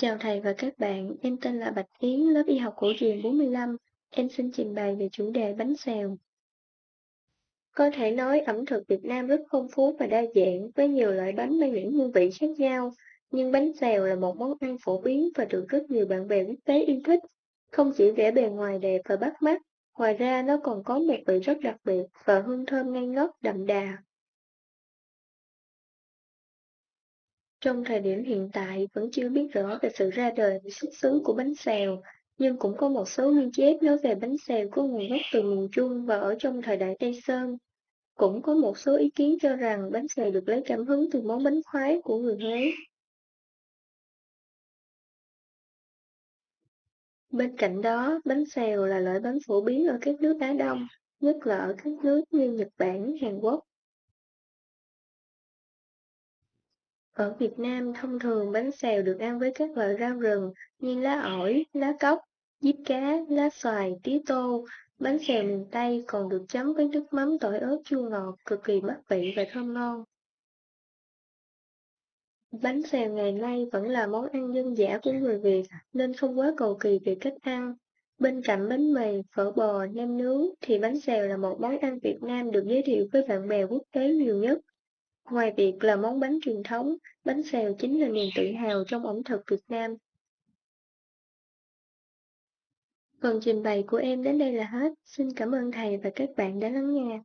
Chào thầy và các bạn, em tên là Bạch Yến, lớp y học cổ truyền 45. Em xin trình bày về chủ đề bánh xèo. Có thể nói ẩm thực Việt Nam rất phong phú và đa dạng, với nhiều loại bánh mang những hương vị khác nhau. Nhưng bánh xèo là một món ăn phổ biến và được rất nhiều bạn bè quốc tế yêu thích. Không chỉ vẻ bề ngoài đẹp và bắt mắt, ngoài ra nó còn có một vị rất đặc biệt và hương thơm ngây ngất đậm đà. Trong thời điểm hiện tại vẫn chưa biết rõ về sự ra đời và xuất xứ của bánh xèo, nhưng cũng có một số ghi chép nói về bánh xèo có nguồn gốc từ miền Trung và ở trong thời đại Tây Sơn. Cũng có một số ý kiến cho rằng bánh xèo được lấy cảm hứng từ món bánh khoái của người Huế. Bên cạnh đó, bánh xèo là loại bánh phổ biến ở các nước Á Đông, nhất là ở các nước như Nhật Bản, Hàn Quốc. Ở Việt Nam, thông thường bánh xèo được ăn với các loại rau rừng như lá ổi, lá cóc, diếp cá, lá xoài, tía tô. Bánh xèo miền Tây còn được chấm với nước mắm tỏi ớt chua ngọt, cực kỳ bắt vị và thơm ngon. Bánh xèo ngày nay vẫn là món ăn dân dã của người Việt nên không quá cầu kỳ về cách ăn. Bên cạnh bánh mì, phở bò, nem nướng thì bánh xèo là một món ăn Việt Nam được giới thiệu với bạn bè quốc tế nhiều nhất. Ngoài việc là món bánh truyền thống, bánh xèo chính là niềm tự hào trong ẩm thực Việt Nam. Phần trình bày của em đến đây là hết. Xin cảm ơn thầy và các bạn đã lắng nghe.